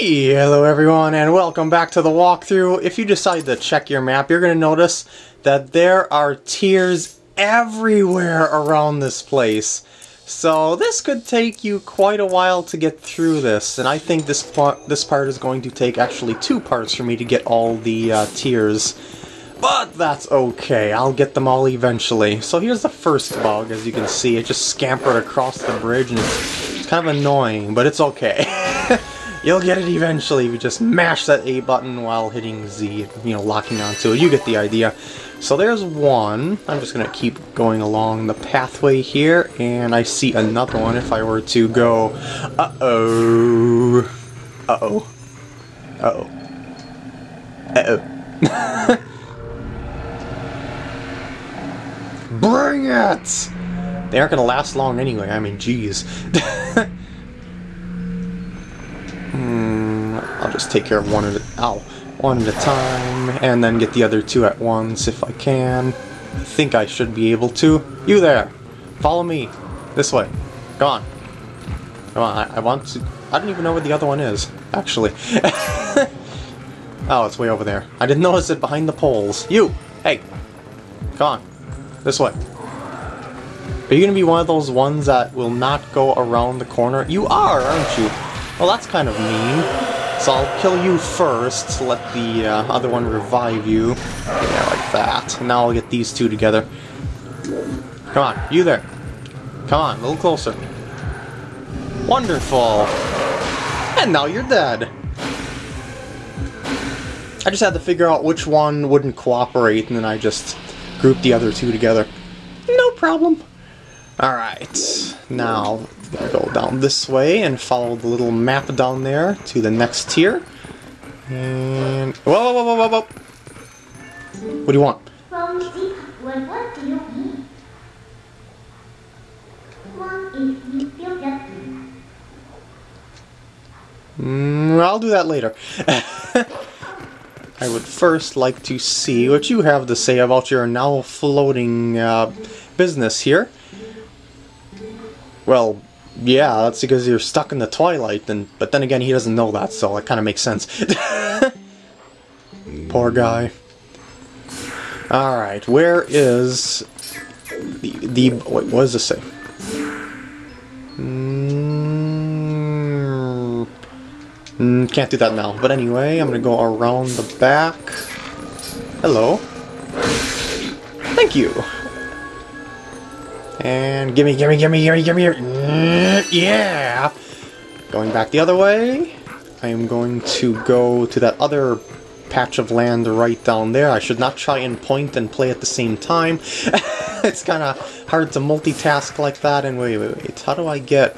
Hello everyone and welcome back to the walkthrough. If you decide to check your map, you're going to notice that there are tears everywhere around this place. So this could take you quite a while to get through this, and I think this part, this part is going to take actually two parts for me to get all the uh, tears. But that's okay, I'll get them all eventually. So here's the first bug, as you can see, it just scampered across the bridge and it's, it's kind of annoying, but it's okay. You'll get it eventually you just mash that A button while hitting Z, you know, locking onto it. You get the idea. So there's one. I'm just going to keep going along the pathway here, and I see another one if I were to go... Uh-oh. Uh-oh. Uh-oh. Uh-oh. Bring it! They aren't going to last long anyway, I mean, jeez. Hmm, I'll just take care of one at a, ow, one at a time, and then get the other two at once if I can. I think I should be able to. You there! Follow me! This way. Come on. Come on, I, I want to... I don't even know where the other one is, actually. oh, it's way over there. I didn't notice it behind the poles. You! Hey! Come on. This way. Are you gonna be one of those ones that will not go around the corner? You are, aren't you? Well, that's kind of mean. So I'll kill you first, let the uh, other one revive you. Yeah, like that. Now I'll get these two together. Come on, you there. Come on, a little closer. Wonderful! And now you're dead! I just had to figure out which one wouldn't cooperate, and then I just grouped the other two together. No problem. Alright, now Gonna go down this way and follow the little map down there to the next tear. And whoa, whoa, whoa, whoa, whoa! What do you want? Mm, I'll do that later. I would first like to see what you have to say about your now floating uh, business here. Well, yeah, that's because you're stuck in the twilight, and but then again, he doesn't know that, so it kind of makes sense. Poor guy. Alright, where is the, the, wait, what does this say? Mm, mm, can't do that now, but anyway, I'm gonna go around the back. Hello. Thank you. And gimme, gimme, gimme, gimme, gimme, mm, yeah! Going back the other way, I am going to go to that other patch of land right down there. I should not try and point and play at the same time. it's kind of hard to multitask like that. And wait, wait, wait, how do I get...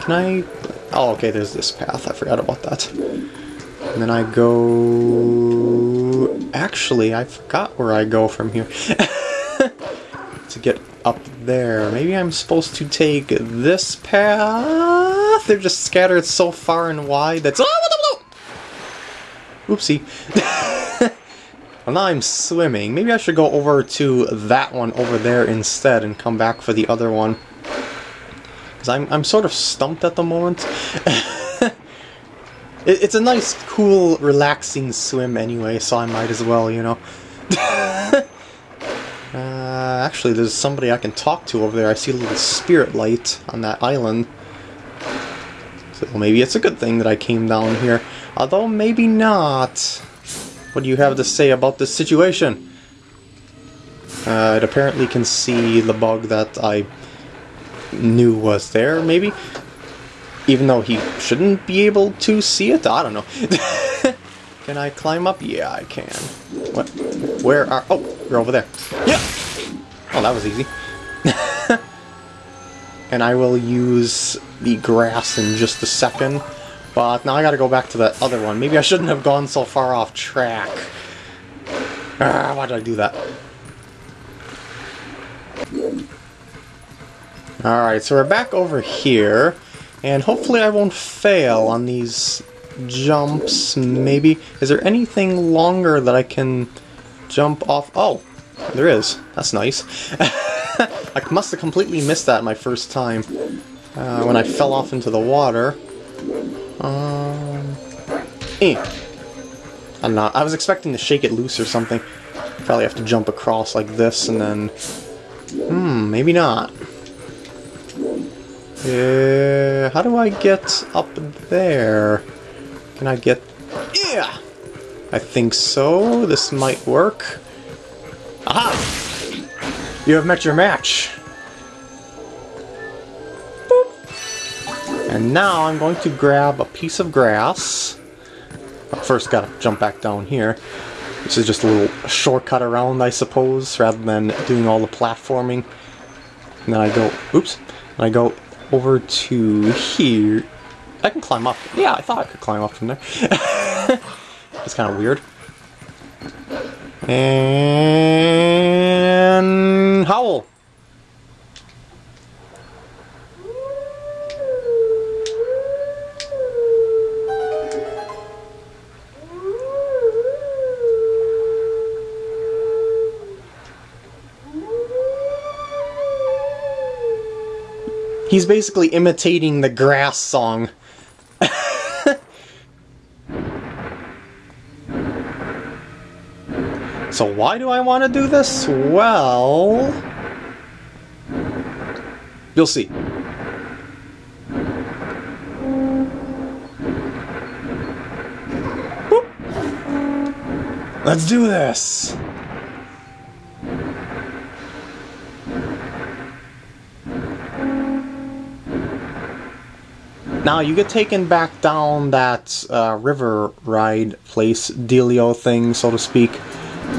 Can I... Oh, okay, there's this path. I forgot about that. And then I go... Actually, I forgot where I go from here. to get up there. Maybe I'm supposed to take this path? They're just scattered so far and wide that's... Oh, Oopsie. well, now I'm swimming. Maybe I should go over to that one over there instead and come back for the other one. Because I'm, I'm sort of stumped at the moment. it, it's a nice, cool, relaxing swim anyway, so I might as well, you know. Uh, actually, there's somebody I can talk to over there. I see a little spirit light on that island. So maybe it's a good thing that I came down here. Although, maybe not. What do you have to say about this situation? Uh, it apparently can see the bug that I knew was there, maybe? Even though he shouldn't be able to see it? I don't know. can I climb up? Yeah, I can. What? Where are... Oh, you're over there. Yeah! Oh, that was easy. and I will use the grass in just a second. But now I gotta go back to that other one. Maybe I shouldn't have gone so far off track. Ah, why did I do that? Alright, so we're back over here. And hopefully I won't fail on these jumps, maybe. Is there anything longer that I can jump off? Oh, there is. That's nice. I must have completely missed that my first time uh, when I fell off into the water. Um, Eh. I'm not. I was expecting to shake it loose or something. Probably have to jump across like this and then... Hmm, maybe not. Uh, how do I get up there? Can I get... Yeah! I think so. This might work. Aha! You have met your match. Boop. And now I'm going to grab a piece of grass. But first gotta jump back down here. This is just a little shortcut around, I suppose, rather than doing all the platforming. And then I go, oops, and I go over to here. I can climb up. Yeah, I thought I could climb up from there. it's kind of weird. And howl. He's basically imitating the grass song. So why do I want to do this? Well... You'll see. Let's do this! Now you get taken back down that uh, river ride place, dealio thing, so to speak,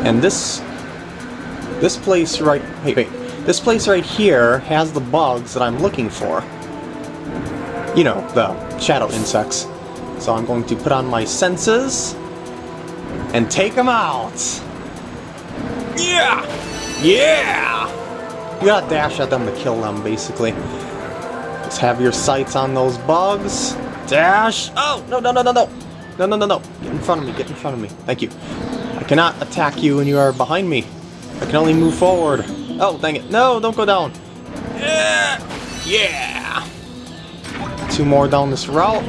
and this this place right hey wait this place right here has the bugs that I'm looking for. You know the shadow insects. So I'm going to put on my senses and take them out. Yeah, yeah. You gotta dash at them to kill them, basically. Just have your sights on those bugs. Dash! Oh, no, no, no, no, no! No, no, no, no. Get in front of me, get in front of me. Thank you. I cannot attack you when you are behind me. I can only move forward. Oh, dang it. No, don't go down. Yeah! Yeah! Two more down this route.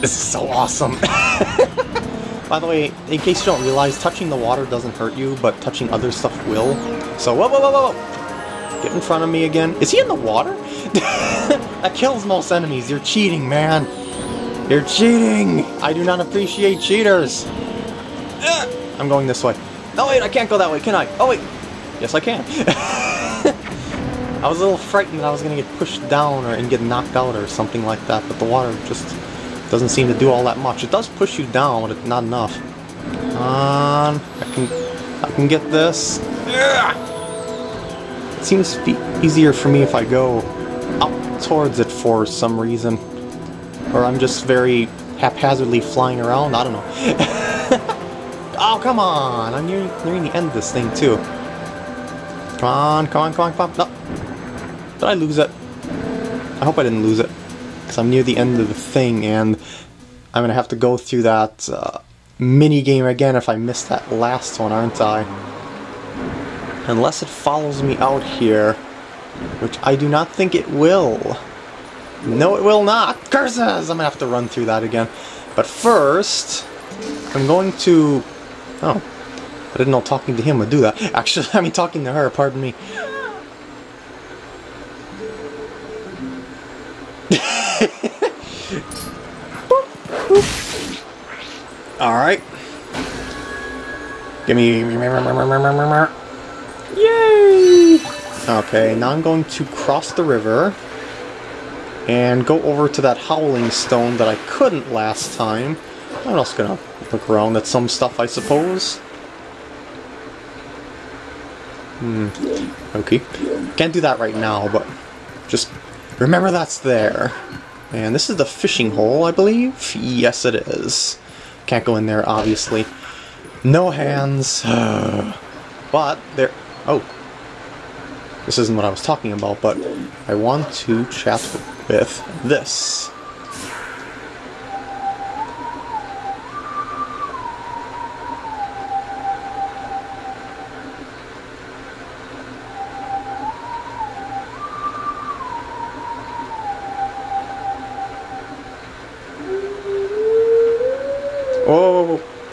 This is so awesome. By the way, in case you don't realize, touching the water doesn't hurt you, but touching other stuff will. So, whoa, whoa, whoa, whoa, whoa! Get in front of me again. Is he in the water? that kills most enemies. You're cheating, man. You're cheating. I do not appreciate cheaters. I'm going this way. No, wait, I can't go that way, can I? Oh, wait. Yes, I can. I was a little frightened that I was going to get pushed down or and get knocked out or something like that, but the water just doesn't seem to do all that much. It does push you down, but it's not enough. Come on. I can, I can get this. It seems to be easier for me if I go up towards it for some reason. Or I'm just very haphazardly flying around, I don't know. oh, come on! I'm nearing, nearing the end of this thing, too. Come on, come on, come on, come on. No. Did I lose it? I hope I didn't lose it. Because I'm near the end of the thing, and I'm going to have to go through that uh, mini game again if I miss that last one, aren't I? Unless it follows me out here, which I do not think it will. No, it will not. Curses! I'm gonna have to run through that again. But first, I'm going to... Oh, I didn't know talking to him would do that. Actually, I mean talking to her, pardon me. Alright. Give me... Yay! Okay, now I'm going to cross the river and go over to that Howling Stone that I couldn't last time. I'm also gonna look around at some stuff, I suppose. Hmm. Okay. Can't do that right now, but just remember that's there. And this is the fishing hole, I believe? Yes, it is. Can't go in there, obviously. No hands. but there... Oh. This isn't what I was talking about, but I want to chat with this.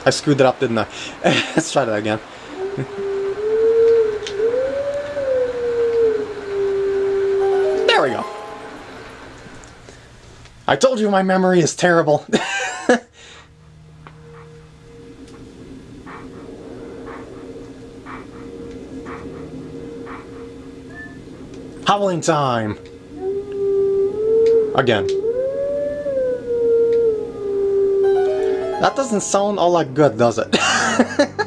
I screwed it up, didn't I? Let's try that again. There we go. I told you my memory is terrible. Howling time! Again. That doesn't sound all that good, does it?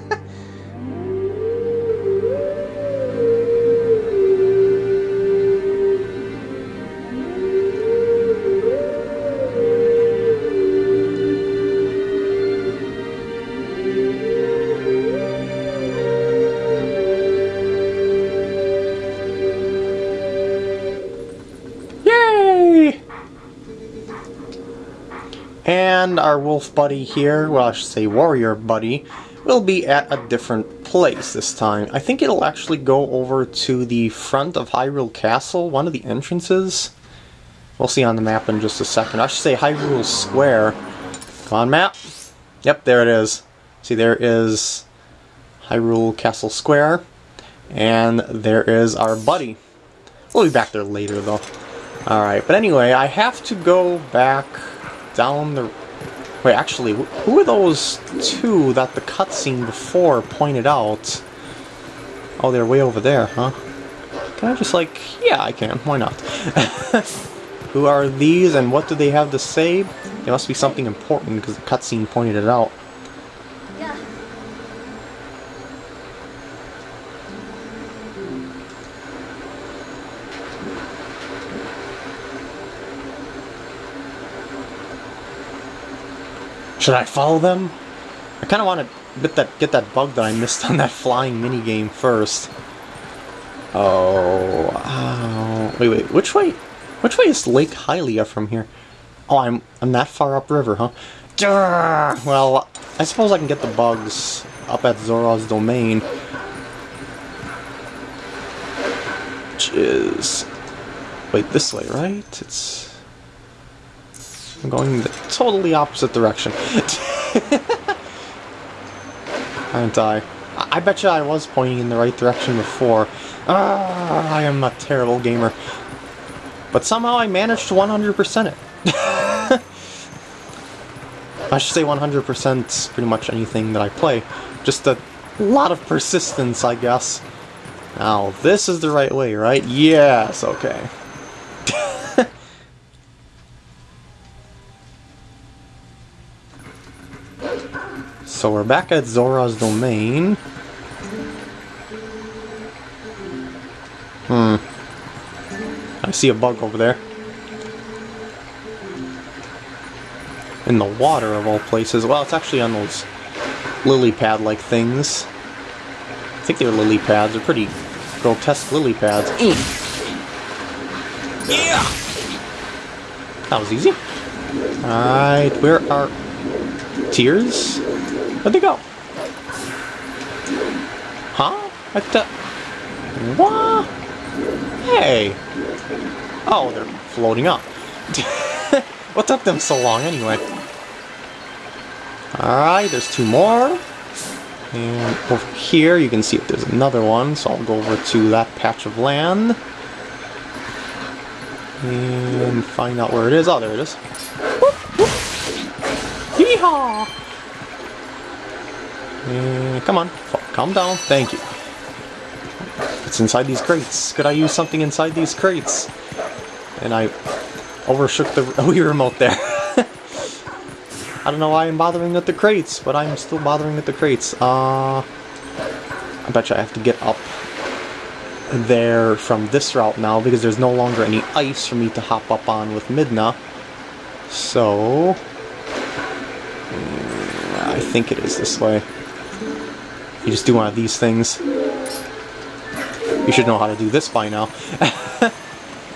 our wolf buddy here, well I should say warrior buddy, will be at a different place this time. I think it'll actually go over to the front of Hyrule Castle, one of the entrances. We'll see on the map in just a second. I should say Hyrule Square. Come on, map. Yep, there it is. See, there is Hyrule Castle Square. And there is our buddy. We'll be back there later, though. Alright, but anyway, I have to go back down the... Wait, actually, who are those two that the cutscene before pointed out? Oh, they're way over there, huh? Can I just, like... Yeah, I can. Why not? who are these, and what do they have to say? It must be something important, because the cutscene pointed it out. Should I follow them? I kind of want to get that get that bug that I missed on that flying mini game first. Oh, oh, wait, wait, which way? Which way is Lake Hylia from here? Oh, I'm I'm that far upriver, huh? Well, I suppose I can get the bugs up at Zora's domain. Which is wait this way, right? It's I'm going the totally opposite direction. Aren't I? I bet you I was pointing in the right direction before. Ah, I am a terrible gamer. But somehow I managed to 100% it. I should say 100% pretty much anything that I play. Just a lot of persistence, I guess. Now, this is the right way, right? Yes, okay. So we're back at Zora's domain. Hmm. I see a bug over there. In the water of all places. Well, it's actually on those lily pad like things. I think they're lily pads. They're pretty grotesque lily pads. Yeah! That was easy. Alright, where are tears? Where'd they go? Huh? What the? What? Hey! Oh, they're floating up. what took them so long anyway? Alright, there's two more. And over here, you can see if there's another one, so I'll go over to that patch of land. And find out where it is. Oh, there it is. Yeehaw! And come on, calm down. Thank you. It's inside these crates. Could I use something inside these crates? And I overshook the Wii remote there. I don't know why I'm bothering with the crates, but I'm still bothering with the crates. Uh, I bet you I have to get up there from this route now because there's no longer any ice for me to hop up on with Midna. So, mm, I think it is this way. You just do one of these things. You should know how to do this by now.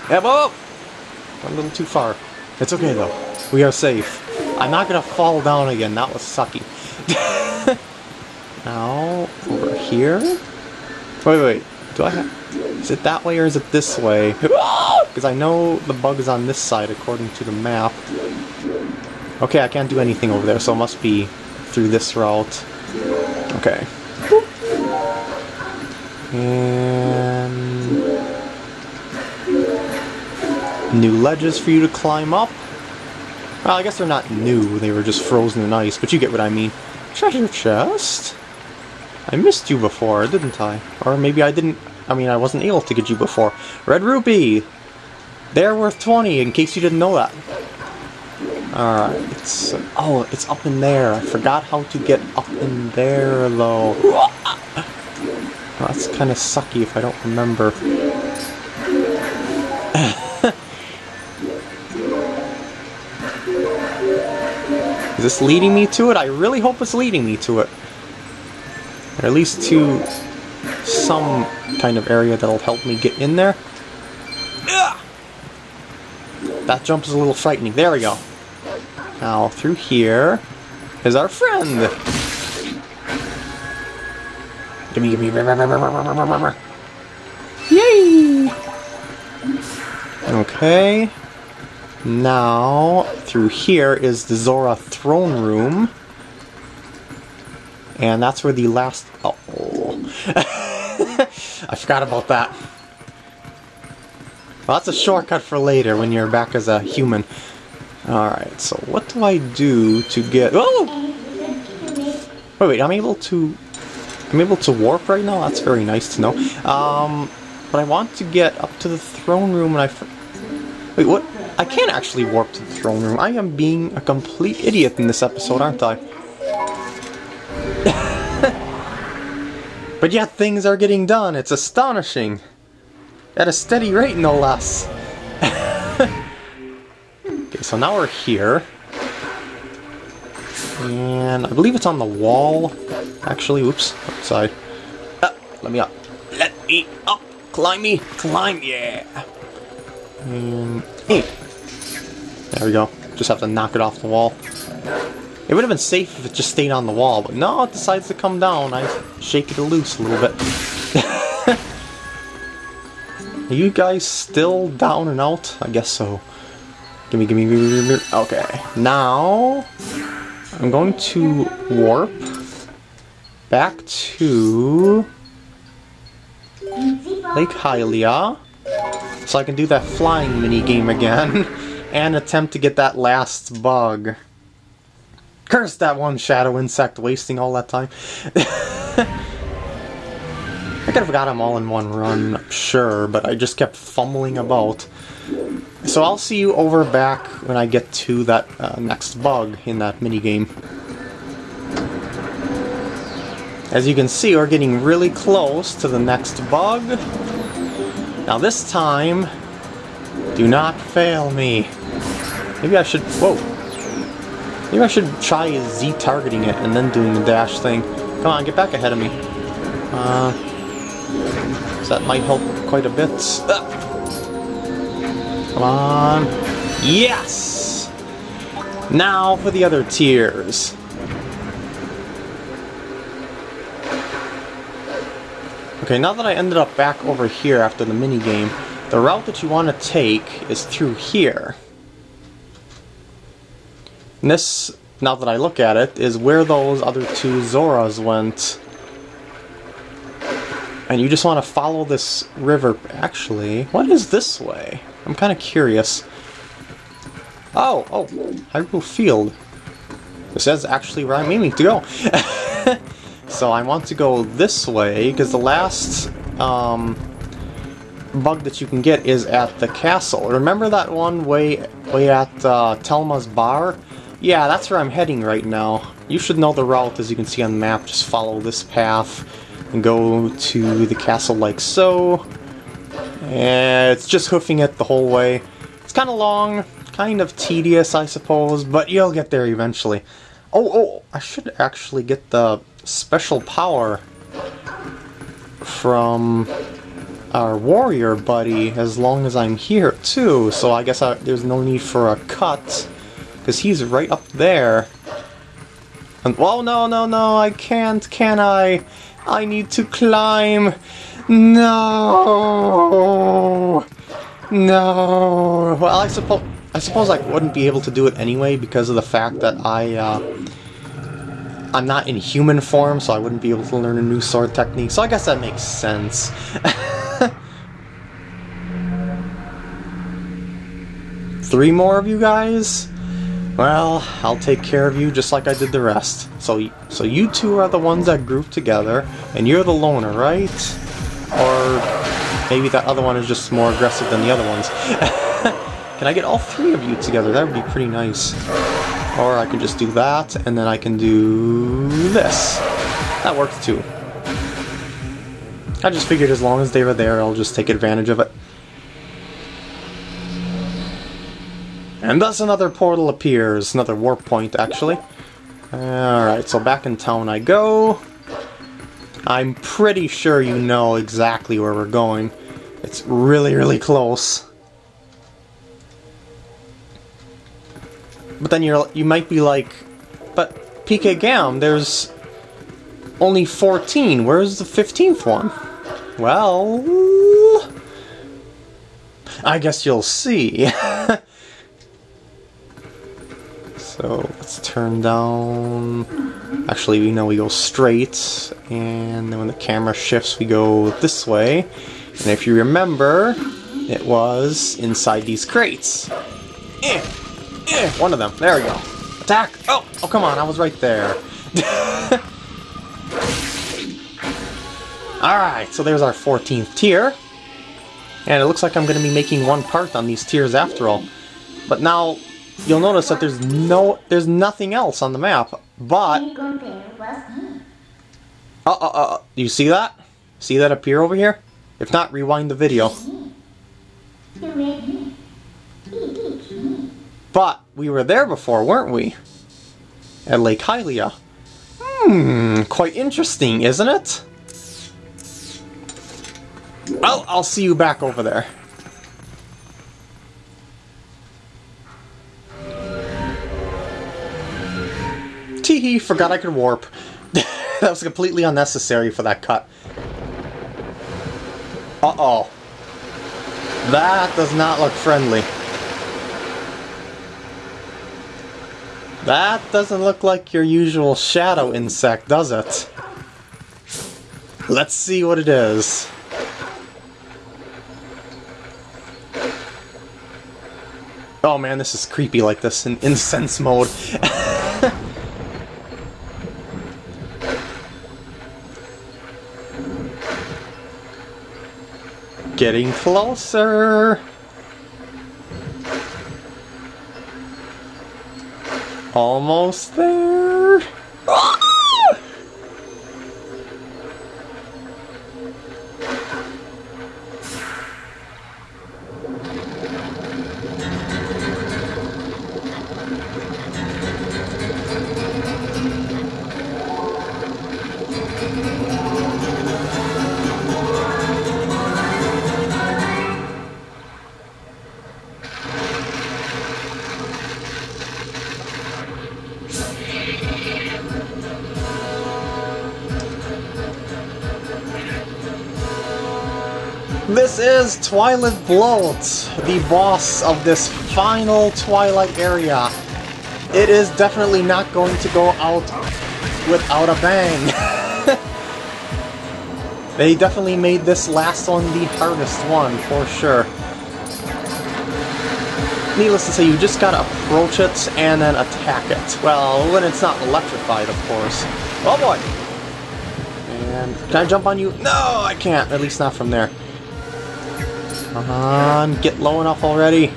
Went a little too far. It's okay though. We are safe. I'm not gonna fall down again. That was sucky. now, over here? Wait, wait. Do I have... Is it that way or is it this way? Because I know the bug is on this side according to the map. Okay, I can't do anything over there, so it must be through this route. Okay. And new ledges for you to climb up. Well, I guess they're not new, they were just frozen in ice, but you get what I mean. Treasure chest? I missed you before, didn't I? Or maybe I didn't, I mean, I wasn't able to get you before. Red Ruby! They're worth 20, in case you didn't know that. Alright, it's... Oh, it's up in there. I forgot how to get up in there, though. That's kind of sucky if I don't remember. Is this leading me to it? I really hope it's leading me to it. Or at least to some kind of area that'll help me get in there. That jump is a little frightening. There we go. Now, through here is our friend. Gimme, gimme. Yay! Okay. Now, through here is the Zora throne room. And that's where the last... Oh. I forgot about that. Well, that's a shortcut for later when you're back as a human. Alright, so what do I do to get... Oh! Wait, wait, I'm able to... I'm able to warp right now? That's very nice to know. Um, but I want to get up to the throne room and I... Wait, what? I can't actually warp to the throne room. I am being a complete idiot in this episode, aren't I? but yet things are getting done. It's astonishing. At a steady rate, no less. Okay, so now we're here. And I believe it's on the wall. Actually, oops, outside. Ah, let me up. Let me up. Climb me. Climb, yeah. And. There we go. Just have to knock it off the wall. It would have been safe if it just stayed on the wall, but no, it decides to come down. I shake it loose a little bit. Are you guys still down and out? I guess so. Gimme, gimme, gimme, gimme. Okay. Now, I'm going to warp back to Lake Hylia so I can do that flying mini game again and attempt to get that last bug. Curse that one shadow insect wasting all that time. I could have got them all in one run, sure, but I just kept fumbling about. So I'll see you over back when I get to that uh, next bug in that minigame. As you can see, we're getting really close to the next bug. Now this time, do not fail me. Maybe I should, whoa. Maybe I should try Z-targeting it and then doing the dash thing. Come on, get back ahead of me. Uh, that might help quite a bit. Ah. Come on. Yes! Now for the other tears. Okay, now that I ended up back over here after the minigame, the route that you want to take is through here. And this, now that I look at it, is where those other two Zoras went. And you just want to follow this river. Actually, what is this way? I'm kind of curious. Oh, oh, Hyrule Field. This is actually where I'm aiming to go. so I want to go this way, because the last um, bug that you can get is at the castle. Remember that one way, way at uh, Telma's bar? Yeah, that's where I'm heading right now. You should know the route, as you can see on the map. Just follow this path and go to the castle like so. And it's just hoofing it the whole way. It's kind of long, kind of tedious, I suppose, but you'll get there eventually. Oh, oh, I should actually get the special power from our warrior buddy as long as I'm here, too. So I guess I, there's no need for a cut, because he's right up there. And, well, no, no, no, I can't, can I? I need to climb. No! No! Well, I suppose I suppose I wouldn't be able to do it anyway because of the fact that I uh, I'm not in human form, so I wouldn't be able to learn a new sword technique. So I guess that makes sense. Three more of you guys? Well, I'll take care of you just like I did the rest. So, so you two are the ones that group together, and you're the loner, right? Or maybe that other one is just more aggressive than the other ones. can I get all three of you together? That would be pretty nice. Or I can just do that, and then I can do this. That works too. I just figured as long as they were there, I'll just take advantage of it. And thus another portal appears, another warp point actually. Alright, so back in town I go. I'm pretty sure you know exactly where we're going. It's really, really close. But then you're you might be like, but PK Gam, there's only 14. Where's the 15th one? Well, I guess you'll see. so let's turn down. Actually, we know we go straight, and then when the camera shifts, we go this way. And if you remember, it was inside these crates. Eh. Eh, one of them. There we go. Attack! Oh, oh, come on, I was right there. Alright, so there's our 14th tear. And it looks like I'm going to be making one part on these tears after all. But now, you'll notice that there's no, there's nothing else on the map. But... Uh, uh, uh, you see that? See that appear over here? If not, rewind the video. But we were there before, weren't we? At Lake Hylia. Hmm, quite interesting, isn't it? Well, I'll see you back over there. Teehee, forgot I could warp. that was completely unnecessary for that cut. Uh-oh. That does not look friendly. That doesn't look like your usual shadow insect, does it? Let's see what it is. Oh man, this is creepy like this in incense mode. Getting closer. Almost there. Twilight Bloat, the boss of this final Twilight area. It is definitely not going to go out without a bang. they definitely made this last one the hardest one, for sure. Needless to say, you just gotta approach it and then attack it. Well, when it's not electrified, of course. Oh boy! And can I jump on you? No, I can't. At least not from there. Come on, get low enough already.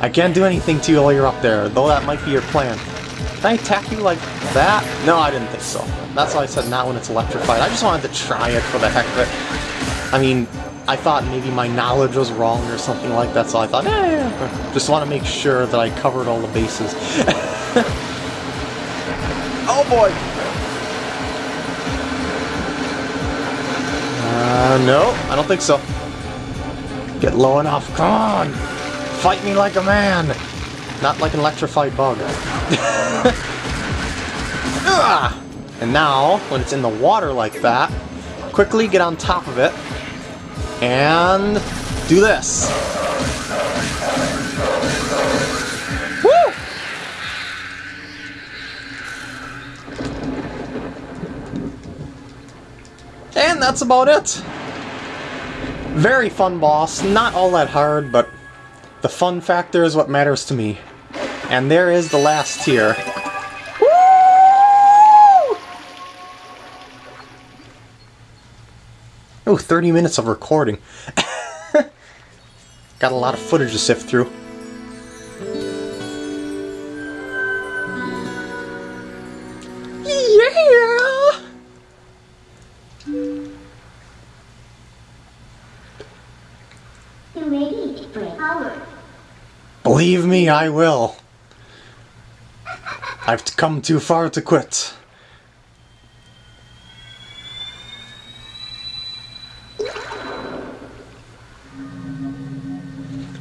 I can't do anything to you while you're up there, though that might be your plan. Can I attack you like that? No, I didn't think so. That's why I said not when it's electrified. I just wanted to try it for the heck of it. I mean, I thought maybe my knowledge was wrong or something like that, so I thought, eh, just want to make sure that I covered all the bases. oh boy! Uh, no, I don't think so. Get low enough. Come on! Fight me like a man! Not like an electrified bug. and now, when it's in the water like that, quickly get on top of it and do this. And that's about it. Very fun boss, not all that hard, but the fun factor is what matters to me. And there is the last tear. Woo! Oh, 30 minutes of recording. Got a lot of footage to sift through. I will. I've come too far to quit.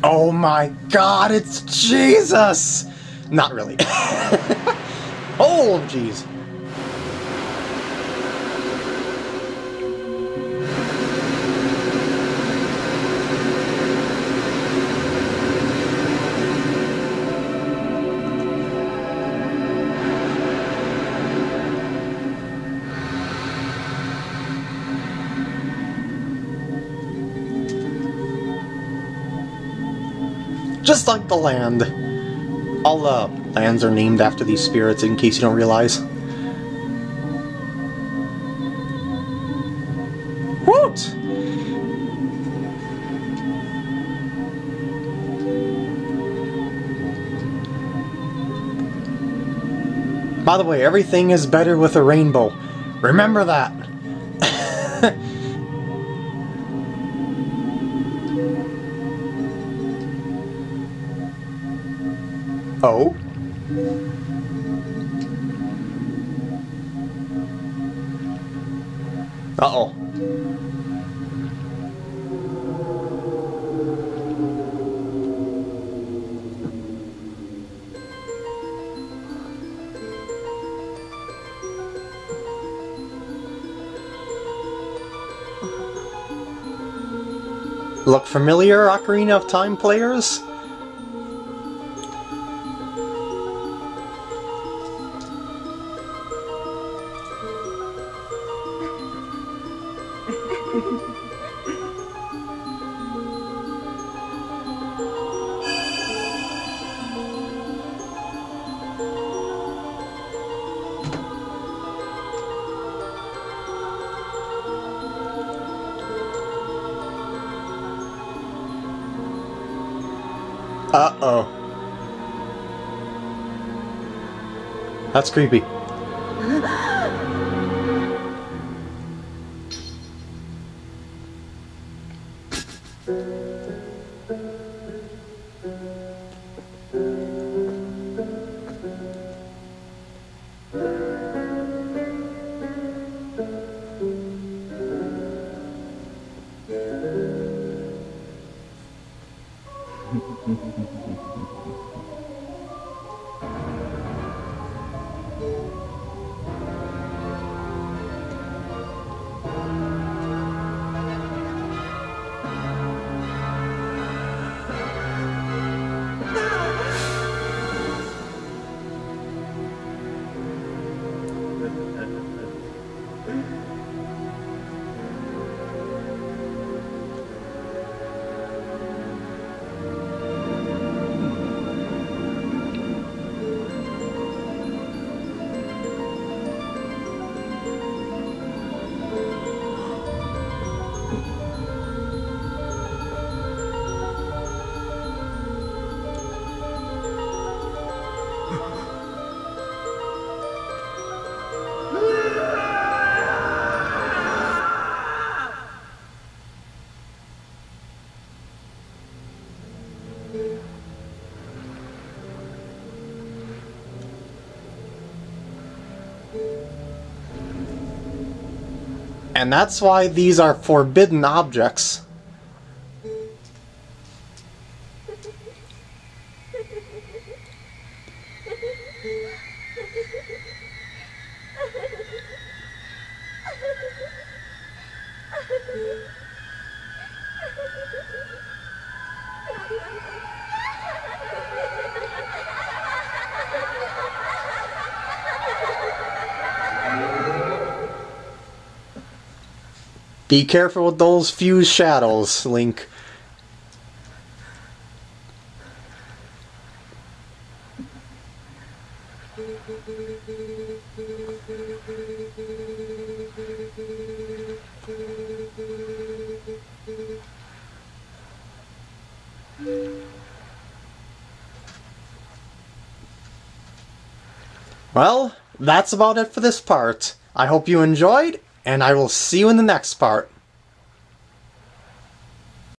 Oh my god, it's Jesus! Not really. oh, jeez. Just like the land. All the lands are named after these spirits, in case you don't realize. Woot! By the way, everything is better with a rainbow. Remember that. oh? Uh-oh. Look familiar, Ocarina of Time players? Uh-oh. That's creepy. Ha, ha, ha. And that's why these are forbidden objects. Be careful with those fused shadows, Link. Well, that's about it for this part. I hope you enjoyed, and I will see you in the next part.